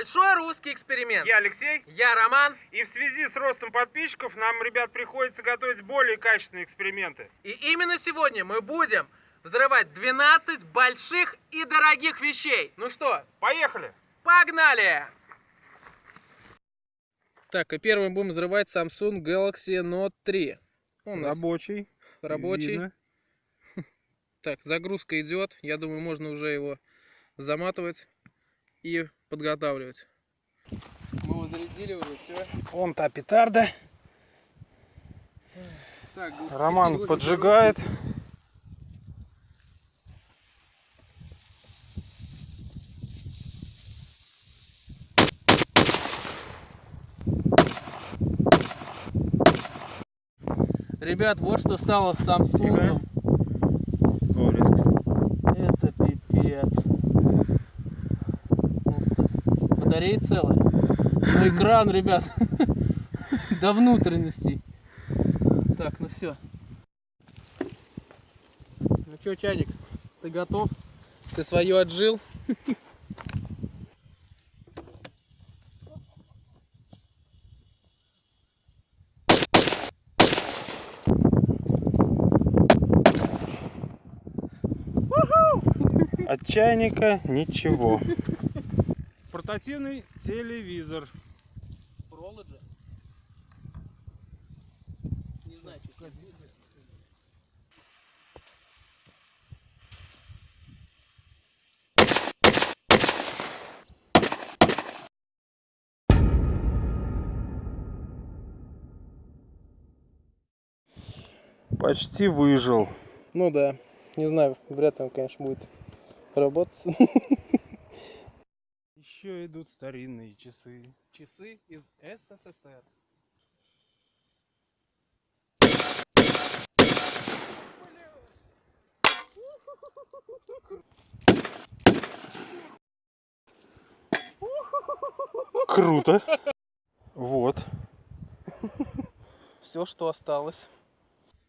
Большой русский эксперимент. Я Алексей. Я Роман. И в связи с ростом подписчиков нам, ребят, приходится готовить более качественные эксперименты. И именно сегодня мы будем взрывать 12 больших и дорогих вещей. Ну что, Поехали! погнали! Так, и первым будем взрывать Samsung Galaxy Note 3. Он у нас Рабочий. рабочий. Видно. Так, загрузка идет. Я думаю, можно уже его заматывать и подготавливать. Мы его зарядили уже, все. Он та петарда. Так, Роман поджигает. Ребят, вот что стало с Samsung. Это пипец. Ну, Стас, Батарея целая. Но экран, ребят, до внутренностей. Так, ну все. Ну что, Чадик, ты готов? Ты свое отжил? От чайника ничего. Портативный телевизор. Пролоджи? Не знаю, что сказать. Почти выжил. Ну да, не знаю, вряд ли он, конечно, будет работать. Еще идут старинные часы. Часы из СССР. Круто. Вот. Все, что осталось.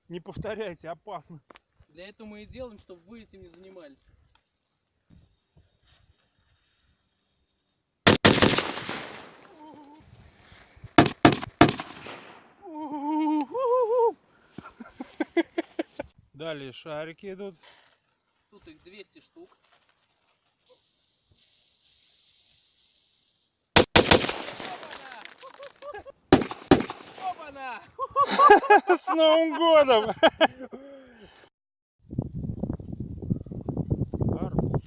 Не повторяйте, опасно. Для этого мы и делаем, чтобы вы этим не занимались. Далее шарики идут. Тут их 200 штук. Опа-на! С Новым годом! Арбуз.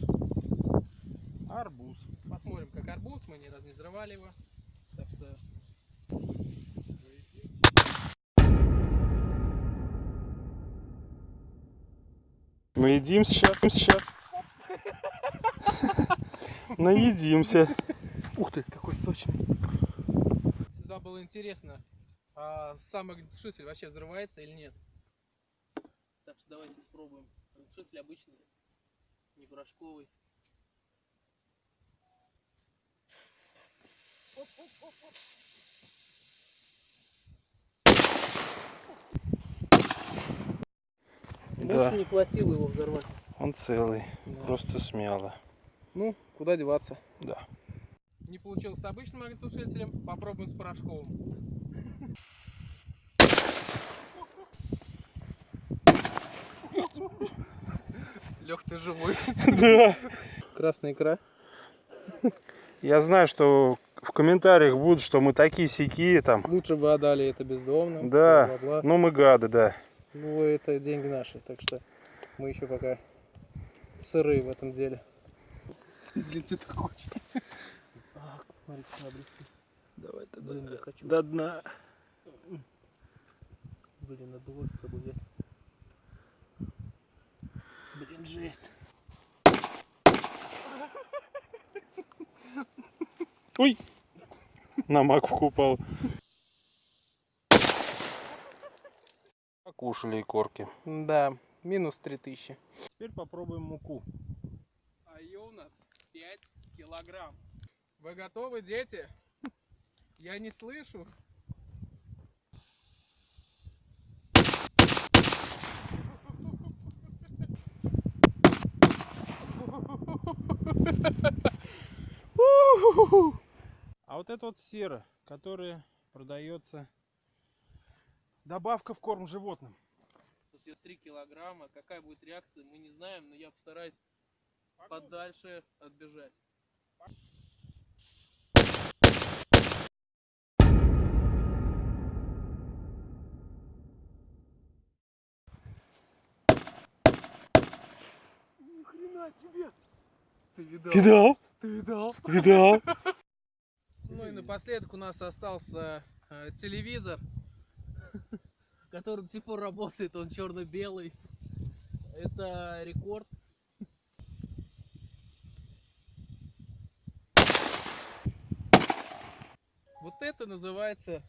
Арбуз. Посмотрим, как арбуз. Мы ни разу не взрывали его. Так что Мы едим сейчас, сейчас. Наедимся. Ух ты, какой сочный. всегда было интересно, а сам огнетушитель вообще взрывается или нет. Так что давайте спробуем. Огнетушитель обычный, не порошковый. Да, не хватило его взорвать. он целый. Да. Просто смяло. Ну, куда деваться? Да. Не получилось с обычным огнетушителем, попробуем с порошковым. Лех, ты живой. Да. Красная икра. Я знаю, что в комментариях будут, что мы такие сякие там. Лучше бы отдали это бездомным. Да. бла-бла-бла. Ну мы гады, да. Ну, это деньги наши, так что мы еще пока сырые в этом деле. Для тебя так хочется. А, смотри, куда обрести. Давай Блин, я хочу. До дна. Блин, надо было с собой взять. Блин, жесть. Ой! На маковку упал. Покушали и корки. Да, минус 3000. Теперь попробуем муку. А ее у нас 5 килограмм. Вы готовы, дети? Я не слышу. вот это вот сера, которая продается добавка в корм животным. Тут идет 3 килограмма. Какая будет реакция, мы не знаем, но я постараюсь подальше отбежать. Ни хрена себе! Ты видал? Видал? Ты видал? Видал? Ну и напоследок у нас остался э, телевизор, который до сих пор работает, он черно-белый. Это рекорд. Вот это называется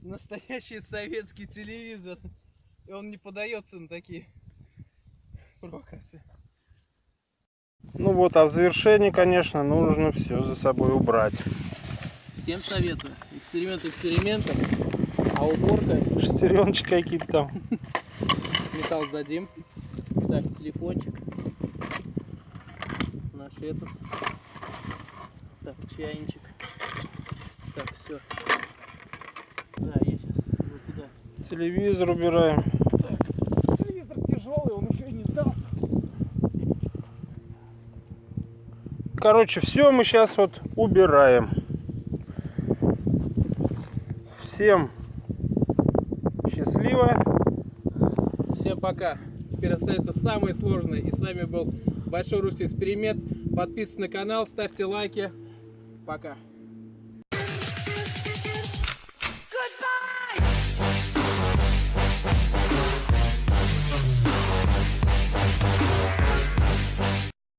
настоящий советский телевизор. И он не подается на такие провокации. Ну вот, а в завершении, конечно, нужно все за собой убрать. Всем советую. Эксперимент экспериментом. А уборка Шестереночки какие-то там. металл сдадим. Так, телефончик. Наш этот. Так, чайничек. Так, все. Да, есть. Вот туда. Телевизор убираем. Телевизор тяжелый, он еще и не сдался. Короче, все мы сейчас вот убираем. Всем счастливо. Всем пока. Теперь остается самое сложное. И с вами был Большой Русский Эксперимент. Подписывайтесь на канал, ставьте лайки. Пока.